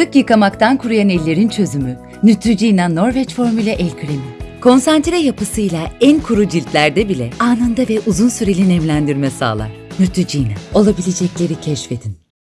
Sık yıkamaktan kuruyan ellerin çözümü. Neutrogena Norveç formüle el kremi. Konsantre yapısıyla en kuru ciltlerde bile anında ve uzun süreli nemlendirme sağlar. Neutrogena. Olabilecekleri keşfedin.